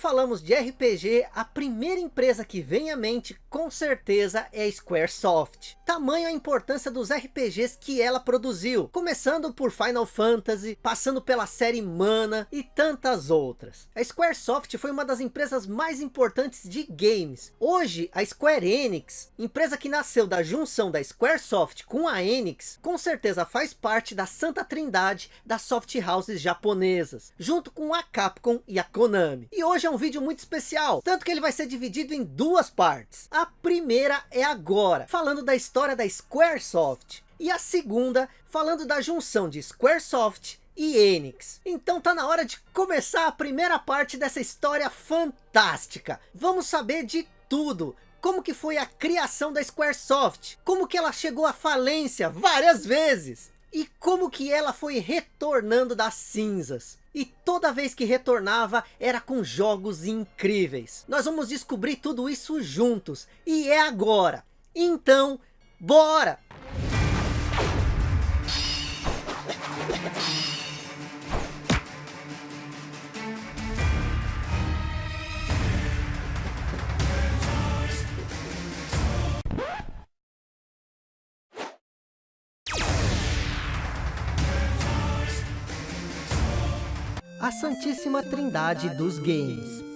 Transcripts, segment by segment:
falamos de RPG, a primeira empresa que vem à mente, com certeza, é a Squaresoft. Tamanho a importância dos RPGs que ela produziu, começando por Final Fantasy, passando pela série Mana e tantas outras. A Squaresoft foi uma das empresas mais importantes de games. Hoje, a Square Enix, empresa que nasceu da junção da Squaresoft com a Enix, com certeza faz parte da santa trindade das soft houses japonesas, junto com a Capcom e a Konami. E hoje é um vídeo muito especial, tanto que ele vai ser dividido em duas partes. A primeira é agora, falando da história da Squaresoft. E a segunda, falando da junção de Squaresoft e Enix. Então tá na hora de começar a primeira parte dessa história fantástica. Vamos saber de tudo. Como que foi a criação da Squaresoft? Como que ela chegou à falência várias vezes? E como que ela foi retornando das cinzas? E toda vez que retornava era com jogos incríveis. Nós vamos descobrir tudo isso juntos. E é agora. Então, bora! A santíssima trindade dos games.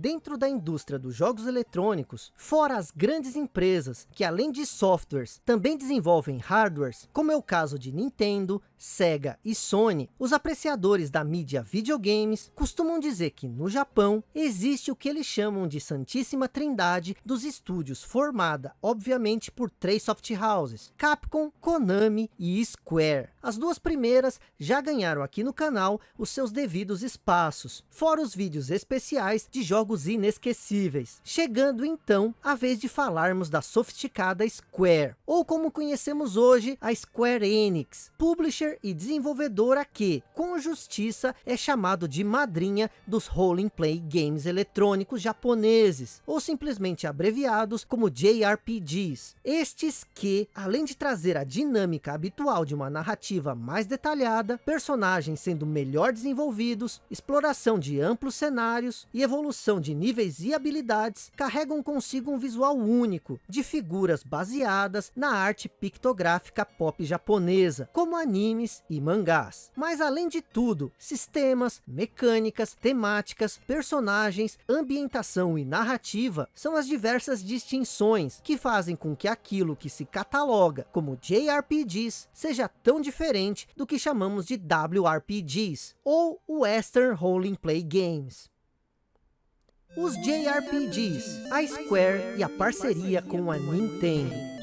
Dentro da indústria dos jogos eletrônicos, fora as grandes empresas que além de softwares também desenvolvem hardwares, como é o caso de Nintendo, Sega e Sony, os apreciadores da mídia videogames costumam dizer que no Japão existe o que eles chamam de santíssima trindade dos estúdios formada obviamente por três soft houses, Capcom, Konami e Square. As duas primeiras já ganharam aqui no canal os seus devidos espaços, fora os vídeos especiais de jogos jogos inesquecíveis. Chegando então a vez de falarmos da sofisticada Square, ou como conhecemos hoje a Square Enix, publisher e desenvolvedora que, com justiça, é chamado de madrinha dos Role Play Games eletrônicos japoneses, ou simplesmente abreviados como JRPGs. Estes que, além de trazer a dinâmica habitual de uma narrativa mais detalhada, personagens sendo melhor desenvolvidos, exploração de amplos cenários e evolução de níveis e habilidades carregam consigo um visual único, de figuras baseadas na arte pictográfica pop japonesa, como animes e mangás. Mas além de tudo, sistemas, mecânicas, temáticas, personagens, ambientação e narrativa são as diversas distinções que fazem com que aquilo que se cataloga como JRPGs seja tão diferente do que chamamos de WRPGs, ou Western Role Play Games. Os JRPGs, a Square e a parceria com a Nintendo.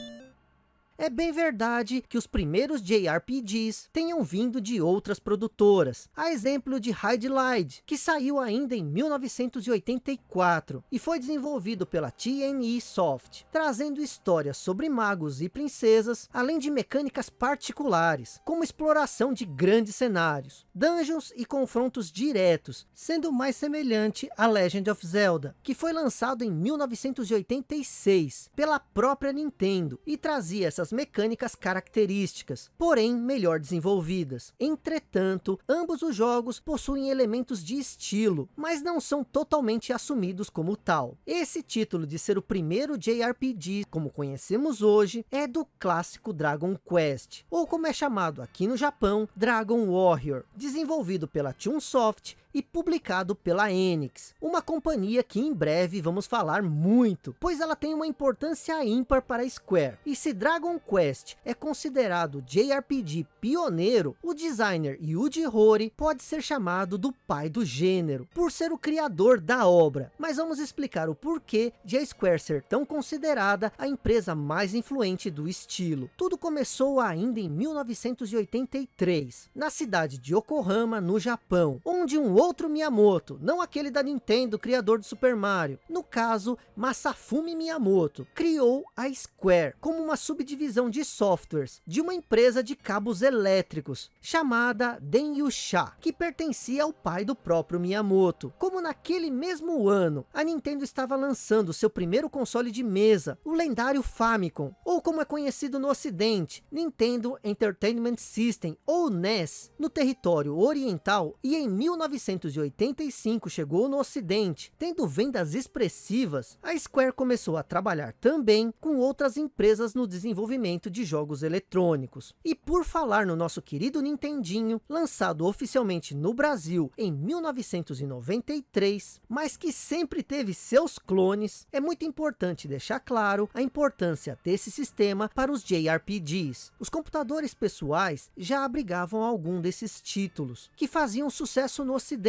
É bem verdade que os primeiros JRPGs tenham vindo de outras produtoras, a exemplo de Hide Light, que saiu ainda em 1984 e foi desenvolvido pela TNE Soft, trazendo histórias sobre magos e princesas, além de mecânicas particulares, como exploração de grandes cenários, dungeons e confrontos diretos, sendo mais semelhante a Legend of Zelda, que foi lançado em 1986 pela própria Nintendo e trazia essas mecânicas características, porém melhor desenvolvidas. Entretanto, ambos os jogos possuem elementos de estilo, mas não são totalmente assumidos como tal. Esse título de ser o primeiro JRPG, como conhecemos hoje, é do clássico Dragon Quest, ou como é chamado aqui no Japão, Dragon Warrior, desenvolvido pela Chunsoft e publicado pela Enix, uma companhia que em breve vamos falar muito, pois ela tem uma importância ímpar para Square. E se Dragon Quest é considerado JRPG pioneiro, o designer Yuji Horii pode ser chamado do pai do gênero, por ser o criador da obra. Mas vamos explicar o porquê de a Square ser tão considerada a empresa mais influente do estilo. Tudo começou ainda em 1983, na cidade de Yokohama, no Japão, onde um outro Miyamoto, não aquele da Nintendo, criador do Super Mario. No caso, Masafumi Miyamoto, criou a Square como uma subdivisão de softwares de uma empresa de cabos elétricos, chamada Denyusha, que pertencia ao pai do próprio Miyamoto. Como naquele mesmo ano, a Nintendo estava lançando seu primeiro console de mesa, o lendário Famicom, ou como é conhecido no ocidente, Nintendo Entertainment System, ou NES, no território oriental, e em 1900 1985 chegou no ocidente, tendo vendas expressivas, a Square começou a trabalhar também com outras empresas no desenvolvimento de jogos eletrônicos. E por falar no nosso querido Nintendinho, lançado oficialmente no Brasil em 1993, mas que sempre teve seus clones, é muito importante deixar claro a importância desse sistema para os JRPGs. Os computadores pessoais já abrigavam algum desses títulos, que faziam sucesso no ocidente,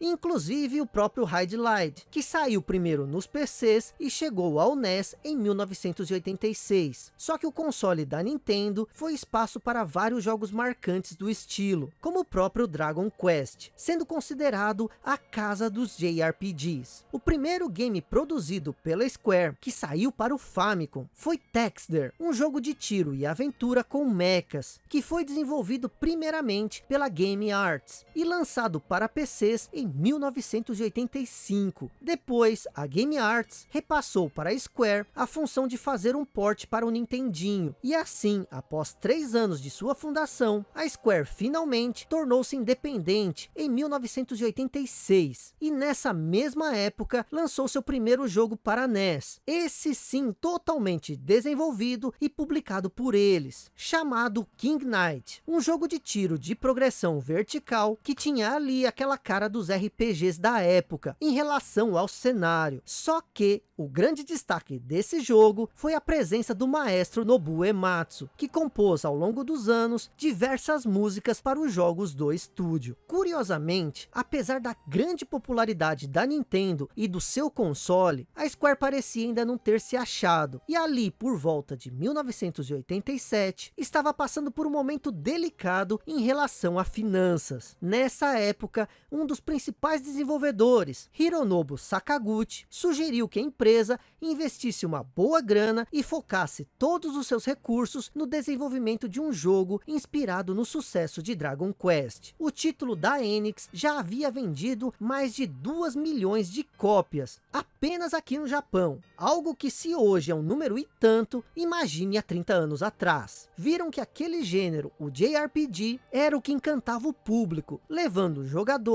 inclusive o próprio Hide Light, que saiu primeiro nos PCs e chegou ao NES em 1986. Só que o console da Nintendo foi espaço para vários jogos marcantes do estilo, como o próprio Dragon Quest, sendo considerado a casa dos JRPGs. O primeiro game produzido pela Square, que saiu para o Famicom, foi Texter, um jogo de tiro e aventura com mechas, que foi desenvolvido primeiramente pela Game Arts e lançado para PCs em 1985. Depois, a Game Arts repassou para a Square a função de fazer um port para o Nintendinho, e assim, após três anos de sua fundação, a Square finalmente tornou-se independente em 1986, e nessa mesma época lançou seu primeiro jogo para NES, esse sim totalmente desenvolvido e publicado por eles, chamado King Knight, um jogo de tiro de progressão vertical que tinha ali aquela cara dos RPGs da época em relação ao cenário. Só que o grande destaque desse jogo foi a presença do maestro Nobuo Ematsu, que compôs ao longo dos anos diversas músicas para os jogos do estúdio. Curiosamente, apesar da grande popularidade da Nintendo e do seu console, a Square parecia ainda não ter se achado, e ali por volta de 1987, estava passando por um momento delicado em relação a finanças. Nessa época, um dos principais desenvolvedores, Hironobu Sakaguchi, sugeriu que a empresa investisse uma boa grana e focasse todos os seus recursos no desenvolvimento de um jogo inspirado no sucesso de Dragon Quest. O título da Enix já havia vendido mais de 2 milhões de cópias, apenas aqui no Japão. Algo que se hoje é um número e tanto, imagine há 30 anos atrás. Viram que aquele gênero, o JRPG, era o que encantava o público, levando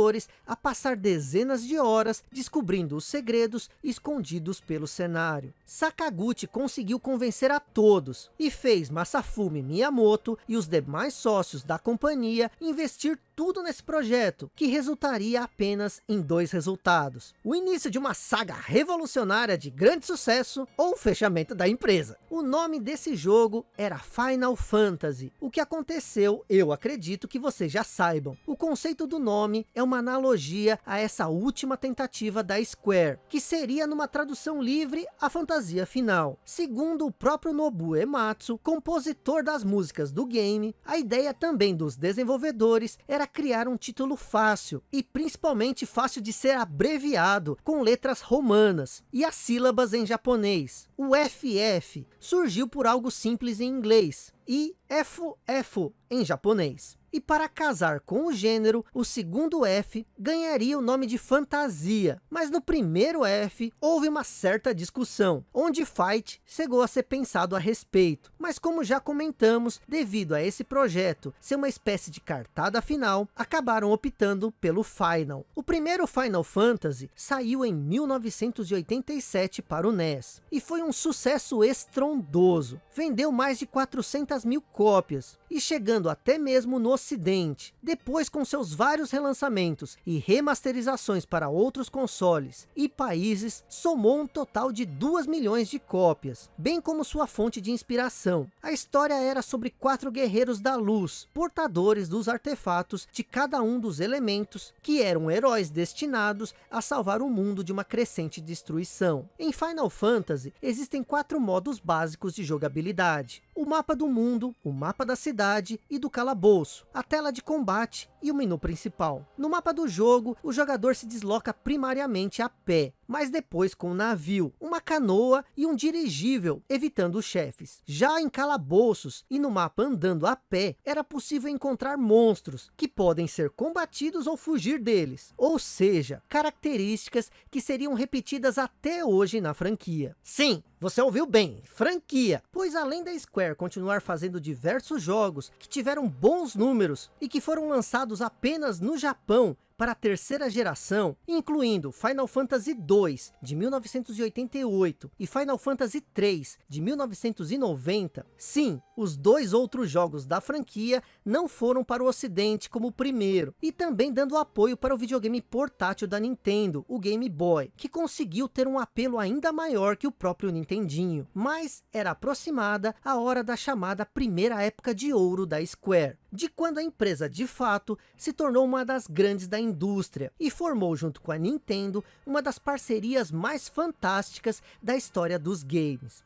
jogadores a passar dezenas de horas descobrindo os segredos escondidos pelo cenário. Sakaguchi conseguiu convencer a todos e fez Masafumi Miyamoto e os demais sócios da companhia investir tudo nesse projeto, que resultaria apenas em dois resultados. O início de uma saga revolucionária de grande sucesso ou o fechamento da empresa. O nome desse jogo era Final Fantasy. O que aconteceu, eu acredito que vocês já saibam. O conceito do nome é uma analogia a essa última tentativa da Square, que seria numa tradução livre a fantasia final. Segundo o próprio Nobuo Ematsu, compositor das músicas do game, a ideia também dos desenvolvedores era criar um título fácil e principalmente fácil de ser abreviado com letras romanas e as sílabas em japonês. O FF surgiu por algo simples em inglês e FF em japonês. E para casar com o gênero, o segundo F ganharia o nome de fantasia. Mas no primeiro F, houve uma certa discussão, onde Fight chegou a ser pensado a respeito. Mas como já comentamos, devido a esse projeto ser uma espécie de cartada final, acabaram optando pelo Final. O primeiro Final Fantasy saiu em 1987 para o NES. E foi um sucesso estrondoso. Vendeu mais de 400 mil cópias. E chegando até mesmo no ocidente. Depois com seus vários relançamentos e remasterizações para outros consoles e países, somou um total de 2 milhões de cópias, bem como sua fonte de inspiração. A história era sobre quatro guerreiros da luz, portadores dos artefatos de cada um dos elementos, que eram heróis destinados a salvar o mundo de uma crescente destruição. Em Final Fantasy, existem quatro modos básicos de jogabilidade. O mapa do mundo, o mapa da cidade e do calabouço, a tela de combate e o menu principal. No mapa do jogo, o jogador se desloca primariamente a pé, mas depois com um navio, uma canoa e um dirigível, evitando os chefes. Já em calabouços e no mapa andando a pé, era possível encontrar monstros, que podem ser combatidos ou fugir deles. Ou seja, características que seriam repetidas até hoje na franquia. Sim, você ouviu bem, franquia, pois além da Square continuar fazendo diversos jogos que tiveram bons números e que foram lançados apenas no Japão para a terceira geração, incluindo Final Fantasy II de 1988 e Final Fantasy III de 1990, sim, os dois outros jogos da franquia não foram para o ocidente como o primeiro, e também dando apoio para o videogame portátil da Nintendo, o Game Boy, que conseguiu ter um apelo ainda maior que o próprio Nintendinho, mas era aproximada a hora da chamada primeira época de ouro da Square, de quando a empresa de fato se tornou uma das grandes da indústria, e formou junto com a Nintendo uma das parcerias mais fantásticas da história dos games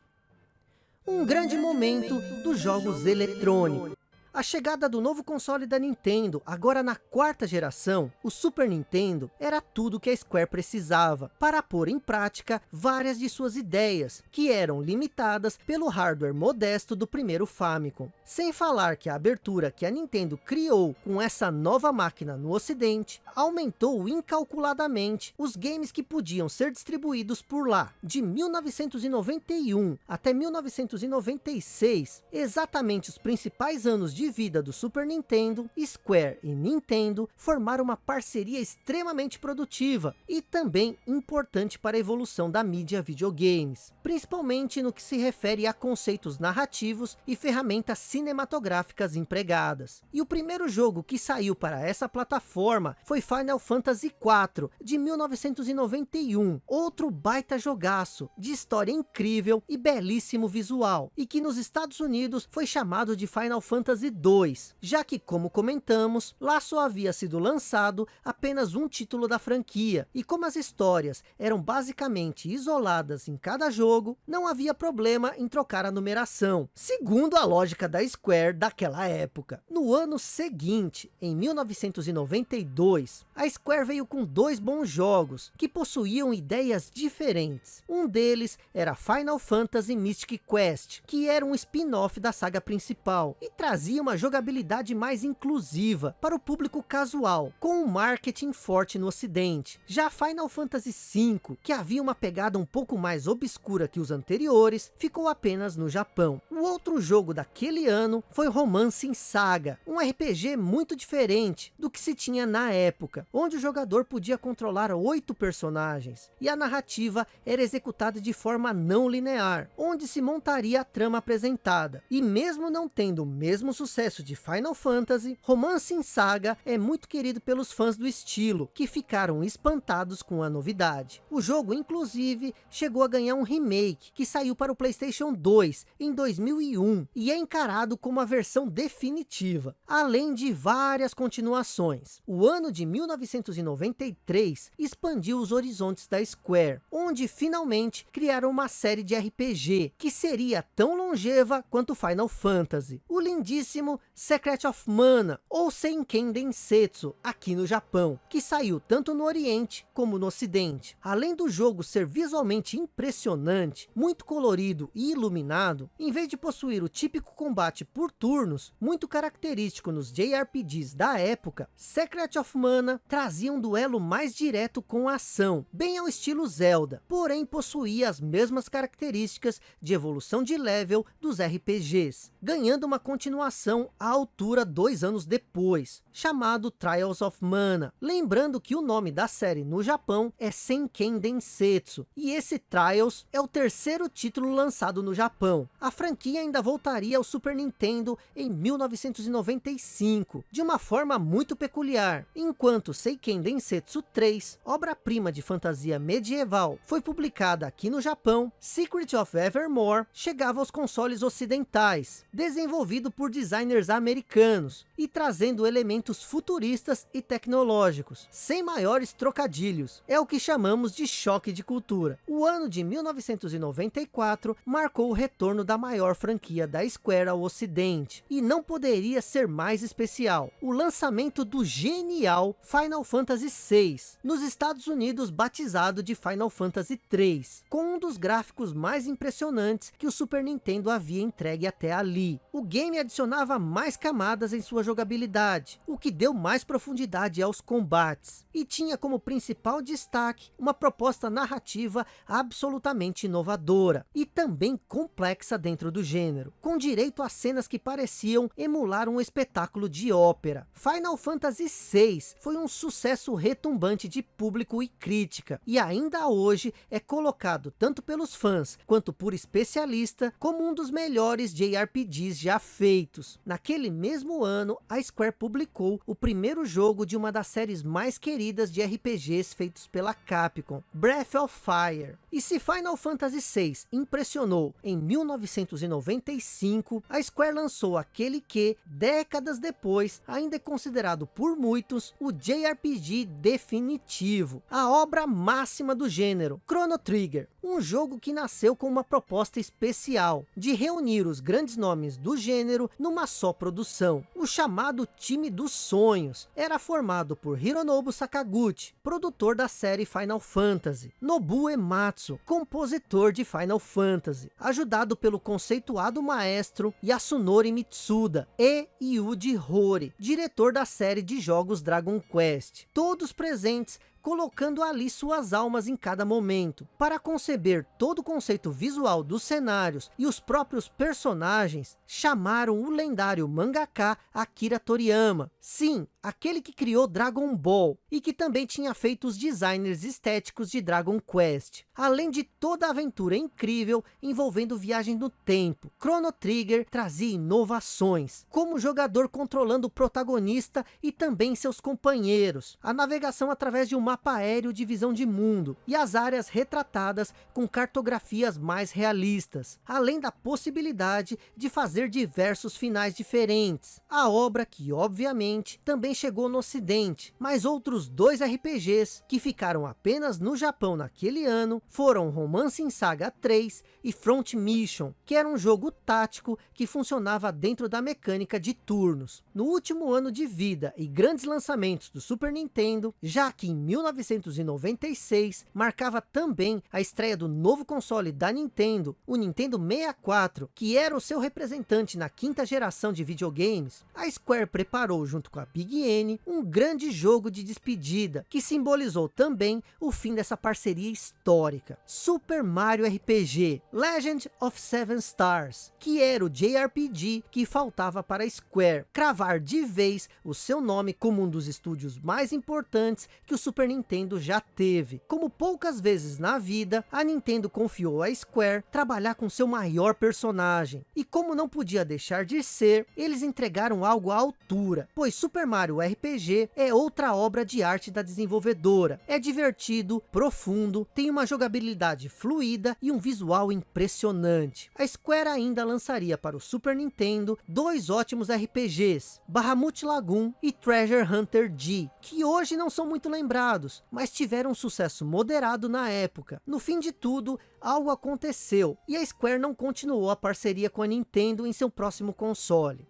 um grande momento dos jogos eletrônicos. A chegada do novo console da Nintendo, agora na quarta geração, o Super Nintendo, era tudo que a Square precisava para pôr em prática várias de suas ideias, que eram limitadas pelo hardware modesto do primeiro Famicom. Sem falar que a abertura que a Nintendo criou com essa nova máquina no ocidente, aumentou incalculadamente os games que podiam ser distribuídos por lá. De 1991 até 1996, exatamente os principais anos de de vida do Super Nintendo, Square e Nintendo formaram uma parceria extremamente produtiva e também importante para a evolução da mídia videogames, principalmente no que se refere a conceitos narrativos e ferramentas cinematográficas empregadas. E o primeiro jogo que saiu para essa plataforma foi Final Fantasy IV, de 1991, outro baita jogaço, de história incrível e belíssimo visual, e que nos Estados Unidos foi chamado de Final Fantasy 2, já que, como comentamos, lá só havia sido lançado apenas um título da franquia, e como as histórias eram basicamente isoladas em cada jogo, não havia problema em trocar a numeração, segundo a lógica da Square daquela época. No ano seguinte, em 1992, a Square veio com dois bons jogos, que possuíam ideias diferentes. Um deles era Final Fantasy Mystic Quest, que era um spin-off da saga principal, e trazia uma jogabilidade mais inclusiva para o público casual, com um marketing forte no ocidente. Já Final Fantasy V, que havia uma pegada um pouco mais obscura que os anteriores, ficou apenas no Japão. O outro jogo daquele ano foi Romance em Saga, um RPG muito diferente do que se tinha na época, onde o jogador podia controlar oito personagens, e a narrativa era executada de forma não linear, onde se montaria a trama apresentada. E mesmo não tendo o mesmo sucesso sucesso de Final Fantasy, Romance em Saga é muito querido pelos fãs do estilo, que ficaram espantados com a novidade. O jogo, inclusive, chegou a ganhar um remake, que saiu para o Playstation 2 em 2001, e é encarado como a versão definitiva, além de várias continuações. O ano de 1993 expandiu os horizontes da Square, onde finalmente criaram uma série de RPG, que seria tão longeva quanto Final Fantasy. O lindíssimo Secret of Mana, ou Senken Densetsu, aqui no Japão, que saiu tanto no Oriente como no Ocidente. Além do jogo ser visualmente impressionante, muito colorido e iluminado, em vez de possuir o típico combate por turnos, muito característico nos JRPGs da época, Secret of Mana trazia um duelo mais direto com a ação, bem ao estilo Zelda, porém possuía as mesmas características de evolução de level dos RPGs, ganhando uma continuação à altura dois anos depois, chamado Trials of Mana. Lembrando que o nome da série no Japão é Senken Densetsu, e esse Trials é o terceiro título lançado no Japão. A franquia ainda voltaria ao Super Nintendo em 1995, de uma forma muito peculiar, enquanto Seiken Densetsu 3, obra-prima de fantasia medieval, foi publicada aqui no Japão, Secret of Evermore chegava aos consoles ocidentais, desenvolvido por designers americanos e trazendo elementos futuristas e tecnológicos, sem maiores trocadilhos. É o que chamamos de choque de cultura. O ano de 1994 marcou o retorno da maior franquia da Square ao ocidente, e não poderia ser mais especial. O lançamento do genial Final Fantasy VI, nos Estados Unidos batizado de Final Fantasy 3, com um dos gráficos mais impressionantes que o Super Nintendo havia entregue até ali. O game adicionava adicionava mais camadas em sua jogabilidade, o que deu mais profundidade aos combates, e tinha como principal destaque uma proposta narrativa absolutamente inovadora, e também complexa dentro do gênero, com direito a cenas que pareciam emular um espetáculo de ópera. Final Fantasy VI foi um sucesso retumbante de público e crítica, e ainda hoje é colocado tanto pelos fãs, quanto por especialista, como um dos melhores JRPGs já feitos. Naquele mesmo ano, a Square publicou o primeiro jogo de uma das séries mais queridas de RPGs feitos pela Capcom, Breath of Fire. E se Final Fantasy VI impressionou em 1995, a Square lançou aquele que, décadas depois, ainda é considerado por muitos o JRPG definitivo, a obra máxima do gênero, Chrono Trigger, um jogo que nasceu com uma proposta especial, de reunir os grandes nomes do gênero numa só produção. O chamado Time dos Sonhos era formado por Hironobu Sakaguchi, produtor da série Final Fantasy, Nobuo Ematsu, compositor de Final Fantasy, ajudado pelo conceituado maestro Yasunori Mitsuda, e Yuji Horii, diretor da série de jogos Dragon Quest. Todos presentes colocando ali suas almas em cada momento, para conceber todo o conceito visual dos cenários e os próprios personagens, chamaram o lendário mangaka Akira Toriyama. Sim, aquele que criou Dragon Ball, e que também tinha feito os designers estéticos de Dragon Quest. Além de toda a aventura incrível envolvendo viagem no tempo, Chrono Trigger trazia inovações, como o jogador controlando o protagonista e também seus companheiros, a navegação através de um mapa aéreo de visão de mundo, e as áreas retratadas com cartografias mais realistas, além da possibilidade de fazer diversos finais diferentes. A obra que, obviamente, também chegou no ocidente, mas outros dois RPGs que ficaram apenas no Japão naquele ano foram Romance em Saga 3 e Front Mission, que era um jogo tático que funcionava dentro da mecânica de turnos. No último ano de vida e grandes lançamentos do Super Nintendo, já que em 1996 marcava também a estreia do novo console da Nintendo, o Nintendo 64, que era o seu representante na quinta geração de videogames, a Square preparou junto com a Big Um grande jogo de despedida, que simbolizou também o fim dessa parceria histórica. Super Mario RPG, Legend of Seven Stars, que era o JRPG que faltava para a Square cravar de vez o seu nome como um dos estúdios mais importantes que o Super Nintendo já teve. Como poucas vezes na vida, a Nintendo confiou à Square trabalhar com seu maior personagem. E como não podia deixar de ser, eles entregaram algo à altura, pois Super Mario RPG é outra obra de arte da desenvolvedora. É divertido, profundo, tem uma jogabilidade fluida e um visual impressionante. A Square ainda lançaria para o Super Nintendo dois ótimos RPGs, Bahamut Lagoon e Treasure Hunter G, que hoje não são muito lembrados, mas tiveram um sucesso moderado na época. No fim de tudo, algo aconteceu, e a Square não continuou a parceria com a Nintendo em seu próximo console.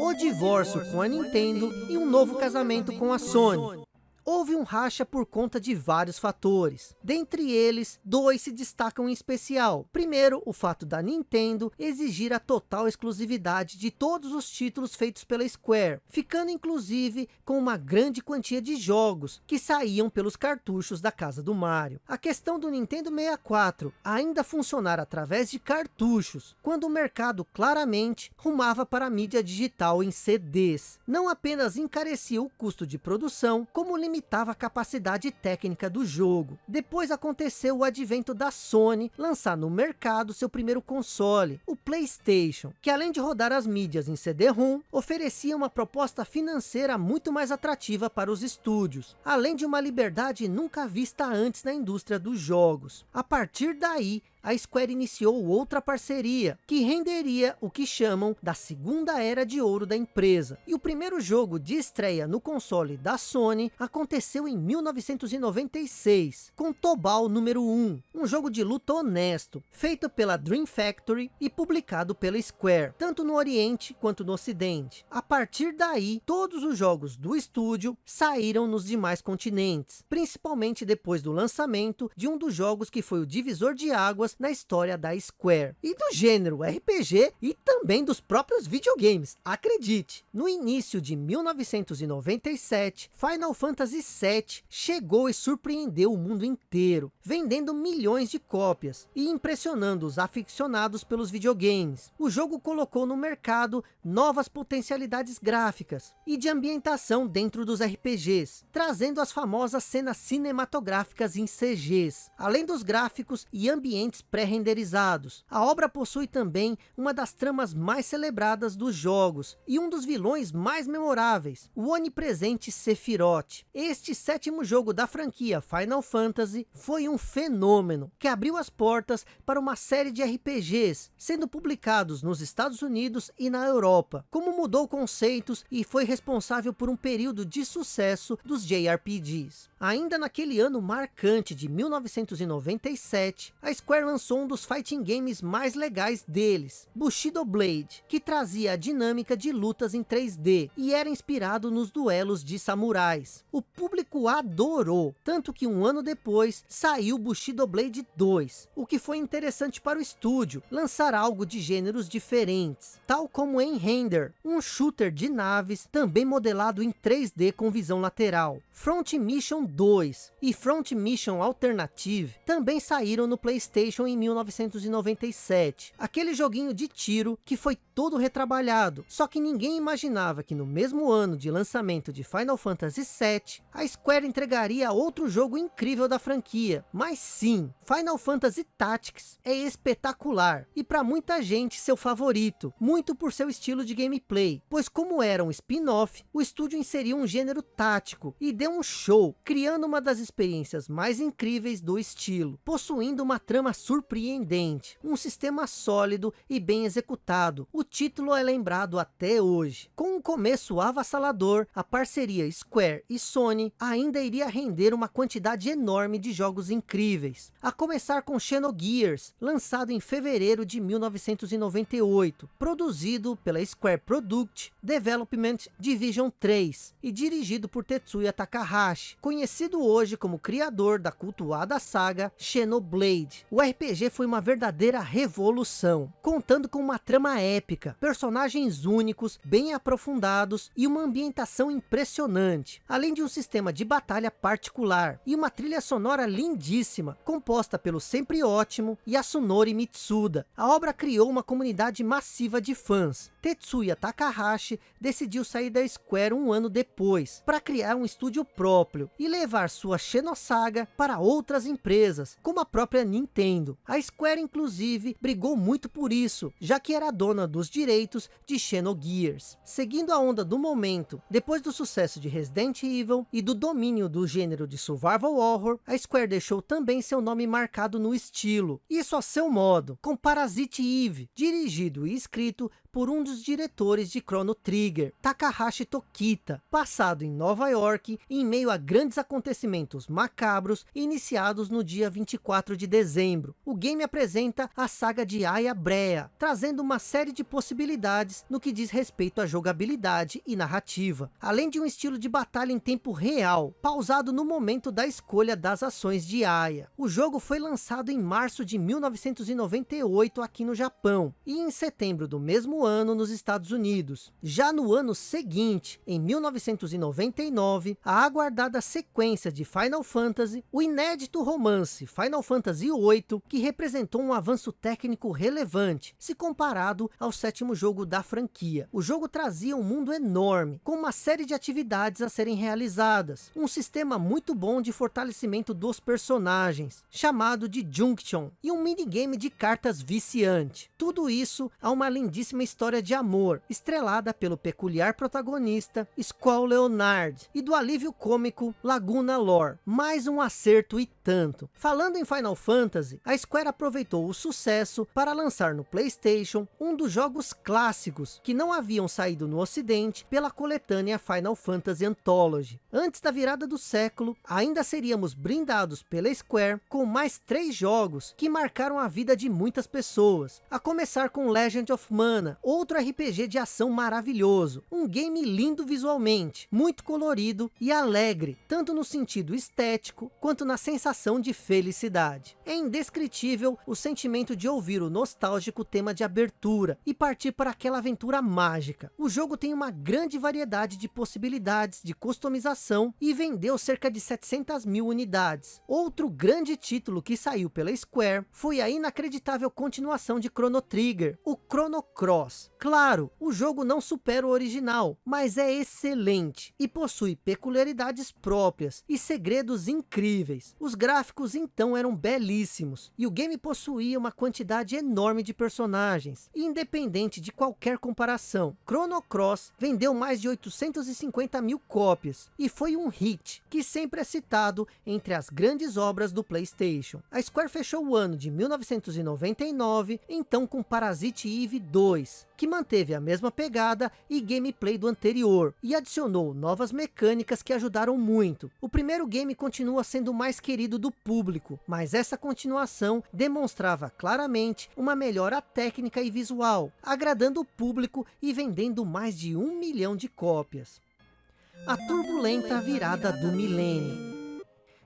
O divórcio com a Nintendo e um novo casamento com a Sony houve um racha por conta de vários fatores. Dentre eles, dois se destacam em especial. Primeiro, o fato da Nintendo exigir a total exclusividade de todos os títulos feitos pela Square, ficando inclusive com uma grande quantia de jogos que saíam pelos cartuchos da casa do Mario. A questão do Nintendo 64 ainda funcionar através de cartuchos, quando o mercado claramente rumava para a mídia digital em CDs. Não apenas encarecia o custo de produção, como limitava limitava a capacidade técnica do jogo. Depois aconteceu o advento da Sony lançar no mercado seu primeiro console, o Playstation, que além de rodar as mídias em CD-ROM, oferecia uma proposta financeira muito mais atrativa para os estúdios, além de uma liberdade nunca vista antes na indústria dos jogos. A partir daí, a Square iniciou outra parceria, que renderia o que chamam da segunda era de ouro da empresa. E o primeiro jogo de estreia no console da Sony aconteceu em 1996, com Tobal número 1, um jogo de luta honesto, feito pela Dream Factory e publicado pela Square, tanto no Oriente quanto no Ocidente. A partir daí, todos os jogos do estúdio saíram nos demais continentes, principalmente depois do lançamento de um dos jogos que foi o divisor de águas novas na história da Square. E do gênero RPG e também dos próprios videogames, acredite. No início de 1997, Final Fantasy VII chegou e surpreendeu o mundo inteiro, vendendo milhões de cópias e impressionando os aficionados pelos videogames. O jogo colocou no mercado novas potencialidades gráficas e de ambientação dentro dos RPGs, trazendo as famosas cenas cinematográficas em CGs, além dos gráficos e ambientes pré-renderizados. A obra possui também uma das tramas mais celebradas dos jogos e um dos vilões mais memoráveis, o onipresente Sephiroth. Este sétimo jogo da franquia Final Fantasy foi um fenômeno que abriu as portas para uma série de RPGs, sendo publicados nos Estados Unidos e na Europa, como mudou conceitos e foi responsável por um período de sucesso dos JRPGs. Ainda naquele ano marcante de 1997, a Square lançou um dos fighting games mais legais deles, Bushido Blade, que trazia a dinâmica de lutas em 3D e era inspirado nos duelos de samurais. O público adorou, tanto que um ano depois saiu Bushido Blade 2, o que foi interessante para o estúdio, lançar algo de gêneros diferentes, tal como em Render, um shooter de naves também modelado em 3D com visão lateral. Front Mission 2 e Front Mission Alternative também saíram no Playstation em 1997. Aquele joguinho de tiro que foi todo retrabalhado, só que ninguém imaginava que no mesmo ano de lançamento de Final Fantasy VII, a Square entregaria outro jogo incrível da franquia. Mas sim, Final Fantasy Tactics é espetacular e para muita gente seu favorito, muito por seu estilo de gameplay, pois como era um spin-off, o estúdio inseriu um gênero tático e deu um show, criando uma das experiências mais incríveis do estilo, possuindo uma trama surpreendente, um sistema sólido e bem executado. O título é lembrado até hoje. Com um começo avassalador, a parceria Square e Sony ainda iria render uma quantidade enorme de jogos incríveis, a começar com Xenogears, lançado em fevereiro de 1998, produzido pela Square Product Development Division 3 e dirigido por Tetsuya Takahashi, conhecido hoje como criador da cultuada saga Xenoblade. O RPG foi uma verdadeira revolução, contando com uma trama épica, personagens únicos, bem aprofundados e uma ambientação impressionante, além de um sistema de batalha particular e uma trilha sonora lindíssima, composta pelo sempre ótimo Yasunori Mitsuda. A obra criou uma comunidade massiva de fãs. Tetsuya Takahashi decidiu sair da Square um ano depois, para criar um estúdio próprio e levar sua Xenosaga para outras empresas, como a própria Nintendo. A Square inclusive brigou muito por isso, já que era dona dos direitos de Xenogears. Seguindo a onda do momento, depois do sucesso de Resident Evil e do domínio do gênero de survival horror, a Square deixou também seu nome marcado no estilo, isso a seu modo, com Parasite Eve, dirigido e escrito por um dos diretores de Chrono Trigger, Takahashi Tokita, passado em Nova York em meio a grandes acontecimentos macabros iniciados no dia 24 de dezembro. O game apresenta a saga de Aya Brea, trazendo uma série de possibilidades no que diz respeito à jogabilidade e narrativa, além de um estilo de batalha em tempo real, pausado no momento da escolha das ações de Aya. O jogo foi lançado em março de 1998 aqui no Japão, e em setembro do mesmo ano nos Estados Unidos. Já no ano seguinte, em 1999, a aguardada sequência de Final Fantasy, o inédito romance Final Fantasy VIII, que representou um avanço técnico relevante, se comparado ao sétimo jogo da franquia. O jogo trazia um mundo enorme, com uma série de atividades a serem realizadas, um sistema muito bom de fortalecimento dos personagens, chamado de Junction, e um minigame de cartas viciante. Tudo isso a uma lindíssima história de amor, estrelada pelo peculiar protagonista Squall Leonard e do alívio cômico Laguna Lore. Mais um acerto e tanto. Falando em Final Fantasy, a Square aproveitou o sucesso para lançar no Playstation um dos jogos clássicos que não haviam saído no ocidente pela coletânea Final Fantasy Anthology. Antes da virada do século, ainda seríamos brindados pela Square com mais três jogos que marcaram a vida de muitas pessoas. A começar com Legend of Mana, outro RPG de ação maravilhoso. Um game lindo visualmente, muito colorido e alegre, tanto no sentido estético, quanto na sensação de felicidade. É indescritível o sentimento de ouvir o nostálgico tema de abertura e partir para aquela aventura mágica. O jogo tem uma grande variedade de possibilidades de customização e vendeu cerca de 700 mil unidades. Outro grande título que saiu pela Square foi a inacreditável continuação de Chrono Trigger, o Chrono Cross. Claro, o jogo não supera o original, mas é excelente e possui peculiaridades próprias e segredos incríveis. Os gráficos então eram belíssimos e o game possuía uma quantidade enorme de personagens, independente de qualquer comparação. Chrono Cross vendeu mais de 850 mil cópias e foi um hit que sempre é citado entre as grandes obras do Playstation. A Square fechou o ano de 1999, então com Parasite Eve 2, que manteve a mesma pegada e gameplay do anterior, e adicionou novas mecânicas que ajudaram muito. O primeiro game continua sendo o mais querido do público, mas essa continuação demonstrava claramente uma melhora técnica e visual, agradando o público e vendendo mais de um milhão de cópias. A turbulenta virada do milênio.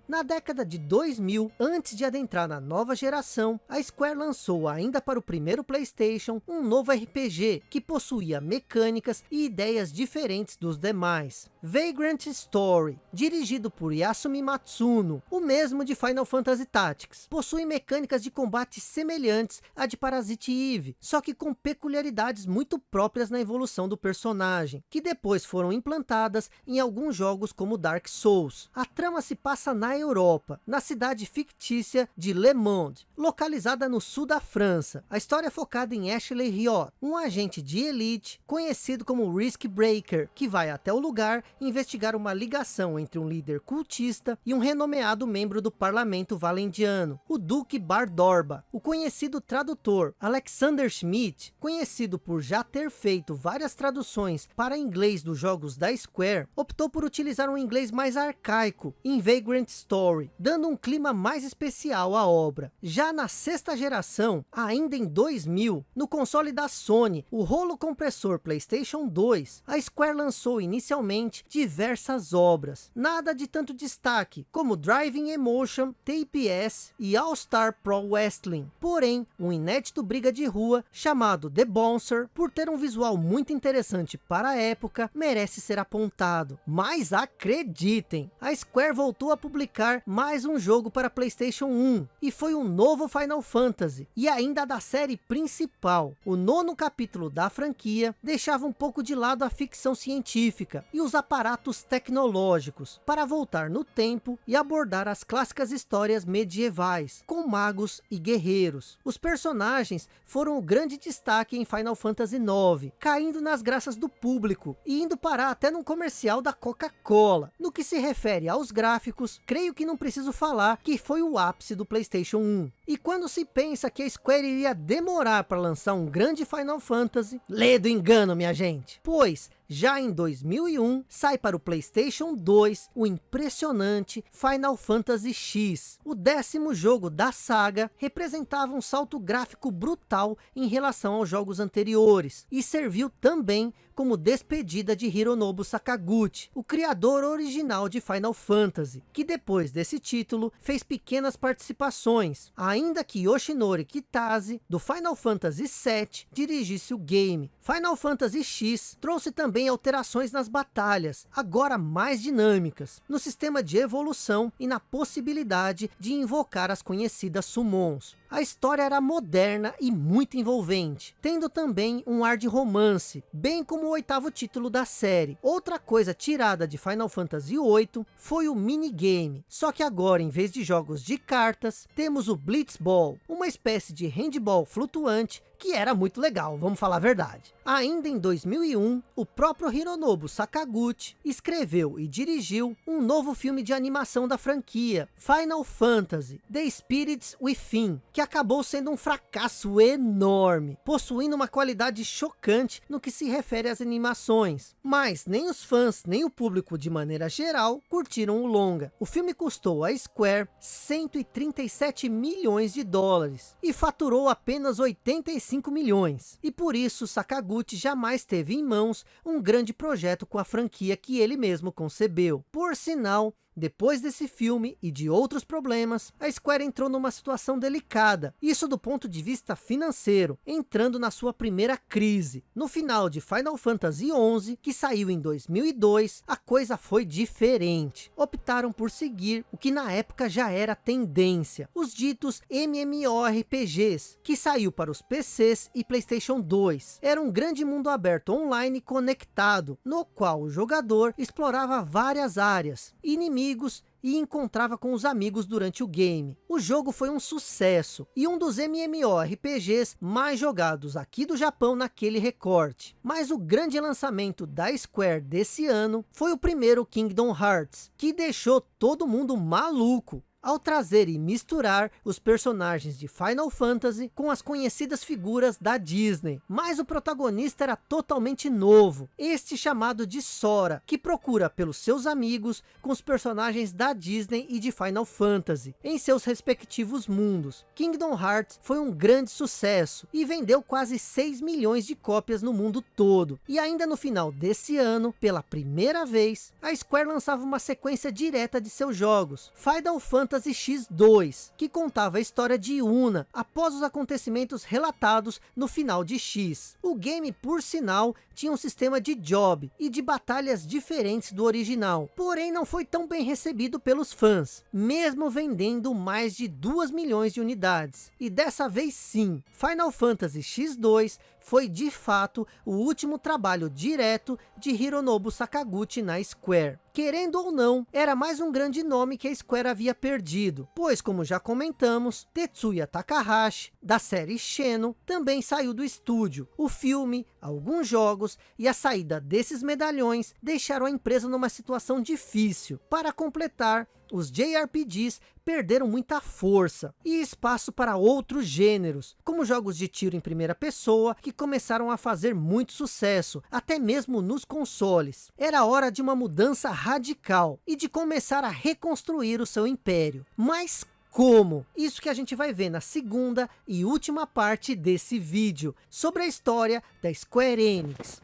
Na década de 2000, antes de adentrar na nova geração, a Square lançou ainda para o primeiro Playstation um novo RPG que possuía mecânicas e ideias diferentes dos demais. Vagrant Story, dirigido por Yasumi Matsuno, o mesmo de Final Fantasy Tactics, possui mecânicas de combate semelhantes à de Parasite Eve, só que com peculiaridades muito próprias na evolução do personagem, que depois foram implantadas em alguns jogos como Dark Souls. A trama se passa na Europa, na cidade fictícia de Le Monde, localizada no sul da França. A história é focada em Ashley Riot, um agente de elite conhecido como Risk Breaker, que vai até o lugar investigar uma ligação entre um líder cultista e um renomeado membro do parlamento valendiano, o Duque Bardorba. O conhecido tradutor Alexander Schmidt, conhecido por já ter feito várias traduções para inglês dos jogos da Square, optou por utilizar um inglês mais arcaico em Vagrant Story, dando um clima mais especial à obra. Já na sexta geração, ainda em 2000, no console da Sony, o rolo compressor PlayStation 2, a Square lançou inicialmente diversas obras, nada de tanto destaque, como Driving Emotion, TPS e All Star Pro Wrestling. Porém, um inédito briga de rua chamado The Bouncer, por ter um visual muito interessante para a época, merece ser apontado. Mas acreditem, a Square voltou a publicar mais um jogo para Playstation 1, e foi um novo Final Fantasy, e ainda da série principal. O nono capítulo da franquia deixava um pouco de lado a ficção científica, e os aparatos tecnológicos, para voltar no tempo e abordar as clássicas histórias medievais, com magos e guerreiros. Os personagens foram o grande destaque em Final Fantasy IX, caindo nas graças do público, e indo parar até num comercial da Coca-Cola. No que se refere aos gráficos, creio que não preciso falar que foi o ápice do Playstation 1. E quando se pensa que a Square iria demorar para lançar um grande Final Fantasy, lê do engano minha gente, pois já em 2001, sai para o Playstation 2 o impressionante Final Fantasy X. O décimo jogo da saga representava um salto gráfico brutal em relação aos jogos anteriores. E serviu também como despedida de Hironobu Sakaguchi, o criador original de Final Fantasy, que depois desse título fez pequenas participações, ainda que Yoshinori Kitase, do Final Fantasy VII, dirigisse o game. Final Fantasy X trouxe também alterações nas batalhas, agora mais dinâmicas, no sistema de evolução e na possibilidade de invocar as conhecidas summons. A história era moderna e muito envolvente, tendo também um ar de romance, bem como o oitavo título da série. Outra coisa tirada de Final Fantasy VIII foi o minigame, só que agora em vez de jogos de cartas, temos o Blitzball, uma espécie de handball flutuante que era muito legal, vamos falar a verdade. Ainda em 2001, o próprio Hironobu Sakaguchi escreveu e dirigiu um novo filme de animação da franquia, Final Fantasy, The Spirits Within, que acabou sendo um fracasso enorme, possuindo uma qualidade chocante no que se refere às animações. Mas nem os fãs, nem o público de maneira geral, curtiram o longa. O filme custou à Square 137 milhões de dólares e faturou apenas 85 milhões. E por isso Sakaguchi jamais teve em mãos um grande projeto com a franquia que ele mesmo concebeu. Por sinal, depois desse filme e de outros problemas, a Square entrou numa situação delicada, isso do ponto de vista financeiro, entrando na sua primeira crise. No final de Final Fantasy XI, que saiu em 2002, a coisa foi diferente. Optaram por seguir o que na época já era tendência, os ditos MMORPGs, que saiu para os PCs e Playstation 2. Era um grande mundo aberto online conectado, no qual o jogador explorava várias áreas, inimigos amigos e encontrava com os amigos durante o game. O jogo foi um sucesso e um dos MMORPGs mais jogados aqui do Japão naquele recorte. Mas o grande lançamento da Square desse ano foi o primeiro Kingdom Hearts, que deixou todo mundo maluco ao trazer e misturar os personagens de Final Fantasy com as conhecidas figuras da Disney. Mas o protagonista era totalmente novo, este chamado de Sora, que procura pelos seus amigos com os personagens da Disney e de Final Fantasy, em seus respectivos mundos. Kingdom Hearts foi um grande sucesso e vendeu quase 6 milhões de cópias no mundo todo. E ainda no final desse ano, pela primeira vez, a Square lançava uma sequência direta de seus jogos, Final Fantasy Fantasy X2, que contava a história de Una, após os acontecimentos relatados no final de X. O game, por sinal, tinha um sistema de job e de batalhas diferentes do original, porém não foi tão bem recebido pelos fãs, mesmo vendendo mais de 2 milhões de unidades. E dessa vez sim, Final Fantasy X2 foi de fato o último trabalho direto de Hironobu Sakaguchi na Square. Querendo ou não, era mais um grande nome que a Square havia perdido, pois como já comentamos, Tetsuya Takahashi, da série Xeno, também saiu do estúdio. O filme, alguns jogos e a saída desses medalhões deixaram a empresa numa situação difícil. Para completar, os JRPGs perderam muita força e espaço para outros gêneros, como jogos de tiro em primeira pessoa, que começaram a fazer muito sucesso, até mesmo nos consoles. Era hora de uma mudança radical e de começar a reconstruir o seu império. Mas como? Isso que a gente vai ver na segunda e última parte desse vídeo, sobre a história da Square Enix.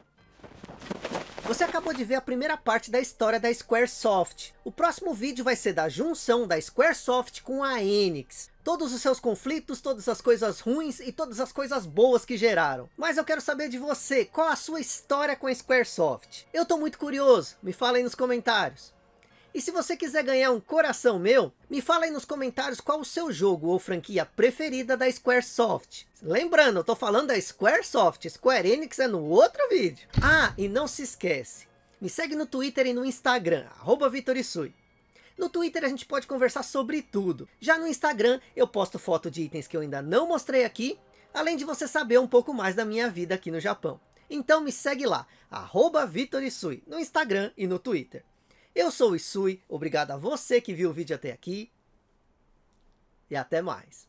Você acabou de ver a primeira parte da história da Squaresoft. O próximo vídeo vai ser da junção da Squaresoft com a Enix. Todos os seus conflitos, todas as coisas ruins e todas as coisas boas que geraram. Mas eu quero saber de você, qual a sua história com a Squaresoft? Eu tô muito curioso, me fala aí nos comentários. E se você quiser ganhar um coração meu, me fala aí nos comentários qual o seu jogo ou franquia preferida da Squaresoft. Lembrando, eu tô falando da Squaresoft, Square Enix é no outro vídeo. Ah, e não se esquece, me segue no Twitter e no Instagram, arroba Vitorisui. No Twitter a gente pode conversar sobre tudo. Já no Instagram eu posto foto de itens que eu ainda não mostrei aqui, além de você saber um pouco mais da minha vida aqui no Japão. Então me segue lá, arroba Vitorisui, no Instagram e no Twitter. Eu sou o Isui, obrigado a você que viu o vídeo até aqui. E até mais.